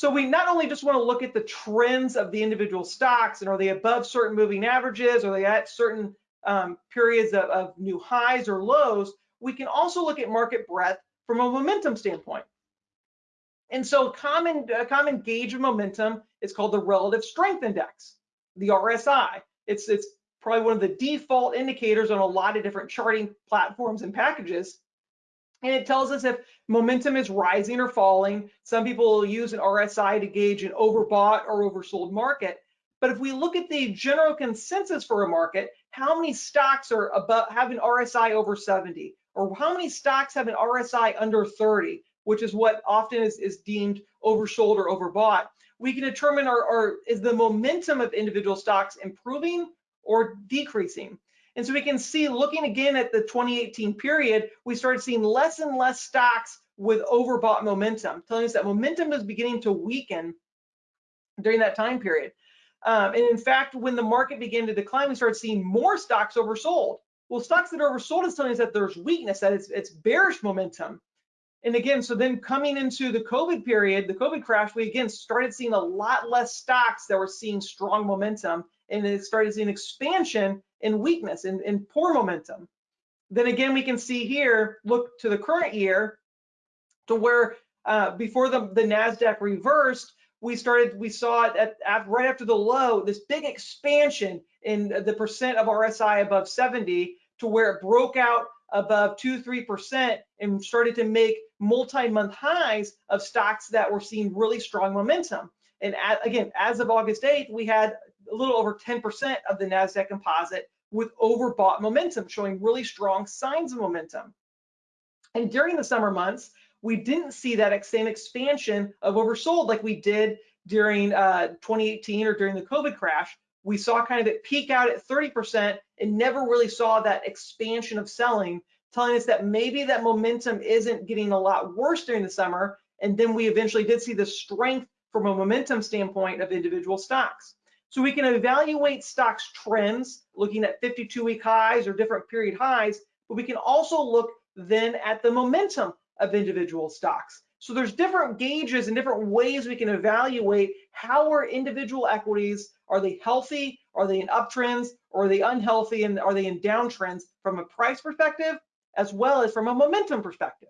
So we not only just want to look at the trends of the individual stocks and are they above certain moving averages, are they at certain um, periods of, of new highs or lows, we can also look at market breadth from a momentum standpoint. And so common, a common gauge of momentum is called the relative strength index, the RSI. It's, it's probably one of the default indicators on a lot of different charting platforms and packages. And it tells us if momentum is rising or falling. Some people will use an RSI to gauge an overbought or oversold market. But if we look at the general consensus for a market, how many stocks are above have an RSI over 70, or how many stocks have an RSI under 30, which is what often is, is deemed oversold or overbought, we can determine our, our is the momentum of individual stocks improving or decreasing. And so we can see looking again at the 2018 period, we started seeing less and less stocks with overbought momentum, telling us that momentum is beginning to weaken during that time period. Um, and in fact, when the market began to decline, we started seeing more stocks oversold. Well, stocks that are oversold is telling us that there's weakness, that it's, it's bearish momentum. And again, so then coming into the COVID period, the COVID crash, we again started seeing a lot less stocks that were seeing strong momentum and it started seeing expansion and weakness and, and poor momentum. Then again, we can see here, look to the current year to where uh, before the, the NASDAQ reversed, we started, we saw it at, at, right after the low, this big expansion in the percent of RSI above 70 to where it broke out above two, 3% and started to make multi-month highs of stocks that were seeing really strong momentum. And at, again, as of August 8th, we had a little over 10% of the NASDAQ composite with overbought momentum, showing really strong signs of momentum. And during the summer months, we didn't see that same expansion of oversold like we did during uh, 2018 or during the COVID crash. We saw kind of it peak out at 30% and never really saw that expansion of selling, telling us that maybe that momentum isn't getting a lot worse during the summer. And then we eventually did see the strength from a momentum standpoint of individual stocks. So we can evaluate stocks trends, looking at 52 week highs or different period highs, but we can also look then at the momentum of individual stocks. So there's different gauges and different ways we can evaluate how are individual equities, are they healthy, are they in uptrends, or are they unhealthy, and are they in downtrends from a price perspective, as well as from a momentum perspective.